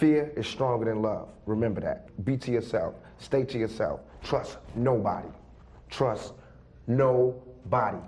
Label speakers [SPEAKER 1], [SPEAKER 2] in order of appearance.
[SPEAKER 1] Fear is stronger than love. Remember that. Be to yourself. Stay to yourself. Trust nobody. Trust nobody.